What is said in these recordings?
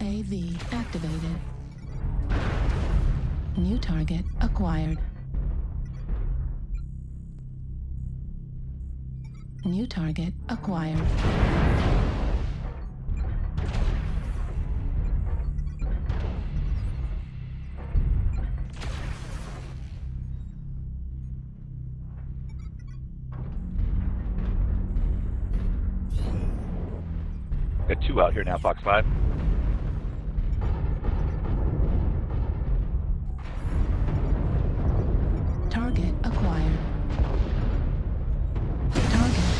UAV activated. New target acquired. New target acquired. Got two out here now, Fox 5.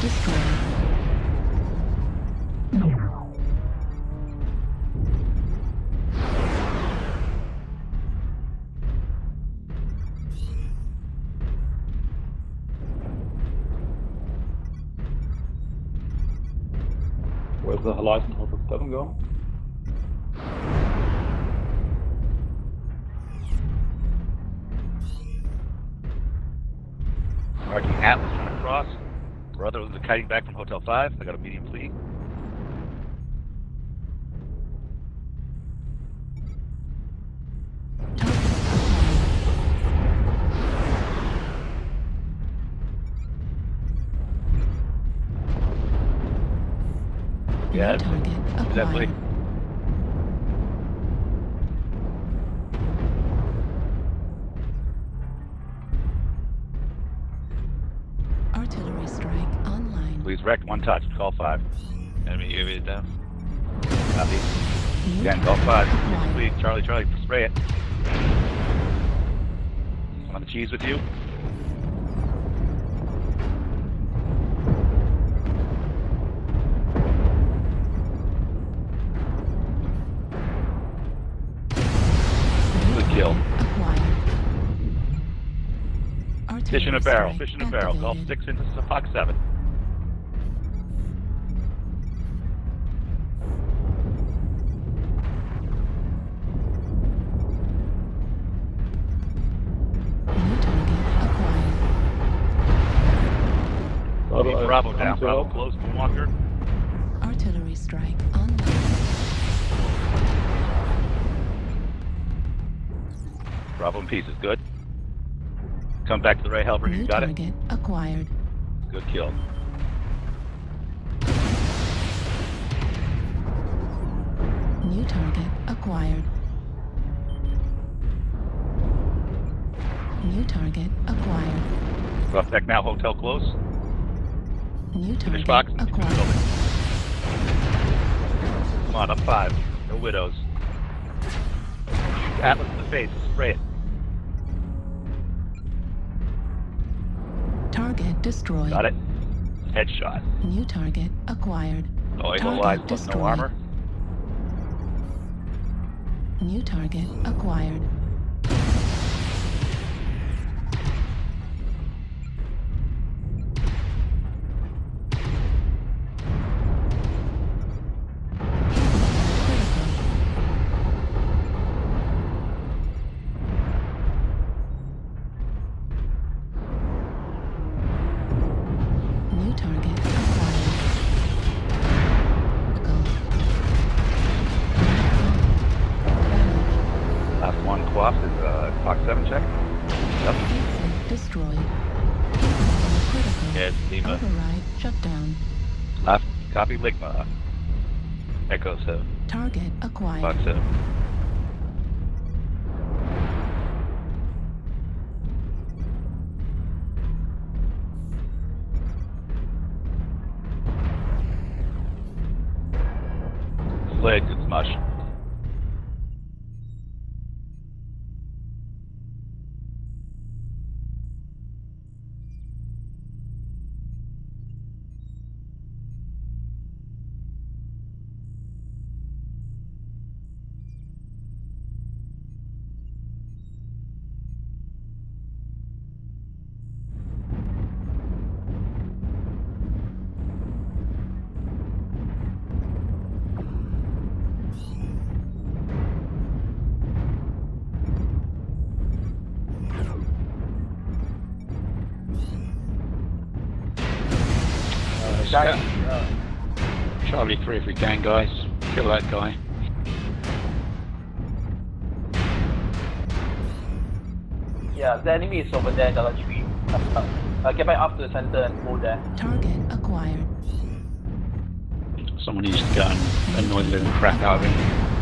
Destroyed. Where's the Horizon Hotel 7 going? Marking Atlas. Brother was kiting back from Hotel 5. I got a medium fleet. Yeah, New definitely. Please wreck one touch. Call 5. Enemy UAV down. Copy. Again, call 5. acquired. Please, Charlie, Charlie, spray it. On the cheese with you. Good kill. Fish in a barrel. Fish in a barrel. Call 6 into Fox 7. Bravo coming down. to Bravo help. close to Walker. Artillery strike online. Bravo in pieces. Good. Come back to the Ray Helper. You New got it? target acquired. Good kill. New target acquired. New target acquired. Rough deck now. Hotel close. New Finish box. acquired. Come on, up five. No widows. Atlas in the face. Spray it. Target destroyed. Got it. Headshot. New target acquired. Oh, Target plus destroyed. no armor. New target acquired. Fox 7 check. Yep. Exit destroyed. It's Lima. Override shut down. Last copy, Ligma. Echo 7. Target acquired. Fox 7. Sled, good smush. Uh, Charlie 3 if we can, guys. Kill that guy. Yeah, the enemy is over there, Delta 3. Uh, get back up to the center and hold there. Target acquired. Someone needs to go and annoy the living crap out of him.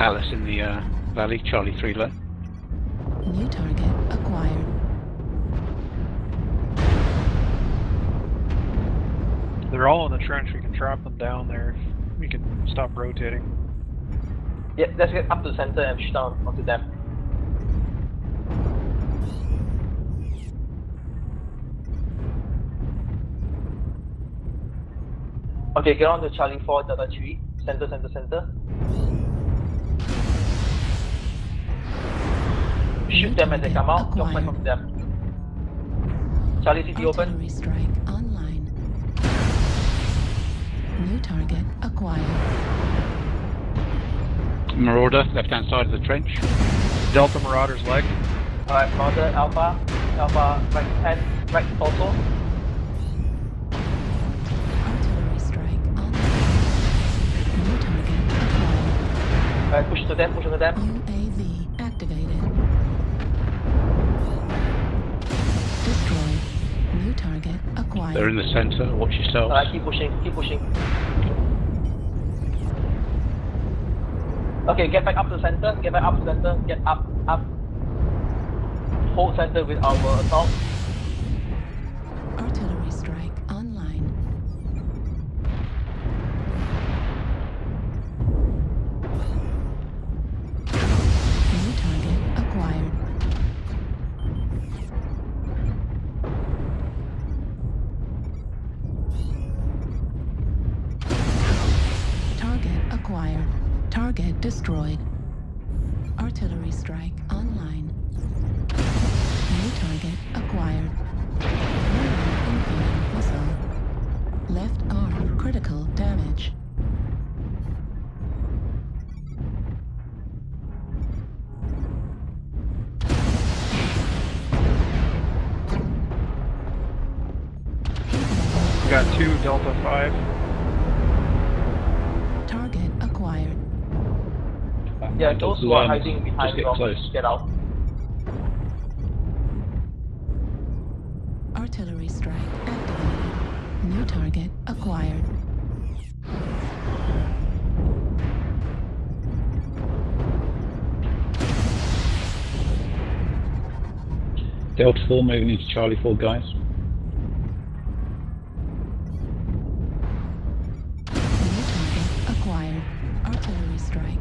Alice in the uh, valley, Charlie 3 low. New target acquired. They're all in the trench. We can trap them down there. We can stop rotating. Yeah, let's get up to the center and push down onto them. Okay, get on to Charlie 4, Delta 3. Center, center, center. Shoot them as they come out. Don't fight from them. Charlie City open. Artillery strike online. New target acquired. Marauder, left hand side of the trench. Delta Marauders leg. Alright, Mother, Alpha. Alpha, right 10, right also. Artillery strike online. New target acquired. Alright, push to them, push to them. Acquired. They're in the centre, watch yourselves. Alright, keep pushing, keep pushing. Okay, get back up to the center, get back up to the center, get up, up. Hold center with our assault. Acquired. Target destroyed. Artillery strike online. New target acquired. Left arm critical damage. Got two Delta 5. Yeah, those who are hiding behind just get rocks, close. get out. Artillery strike activated. New target acquired. Delta 4 moving into Charlie 4, guys. New target acquired. Artillery strike